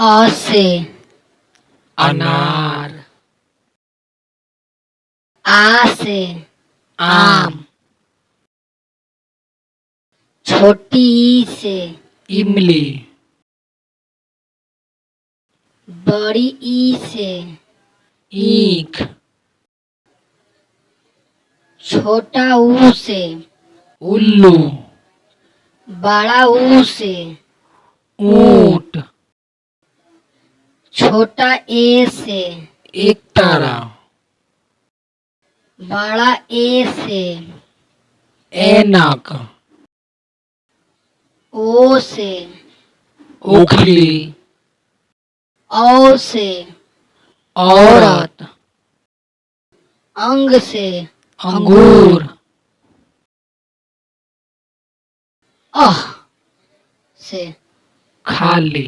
अ से अनार आ से आम छोटी ई से इमली बड़ी ई से ईख छोटा ऊ से उल्लू बड़ा ऊ से ऊँट छोटा ए से। एक तारा। बड़ा ए से। ऐनक ओ से। उखली औ से। औरत। अंग से। अंगूर। अह। से। खाली।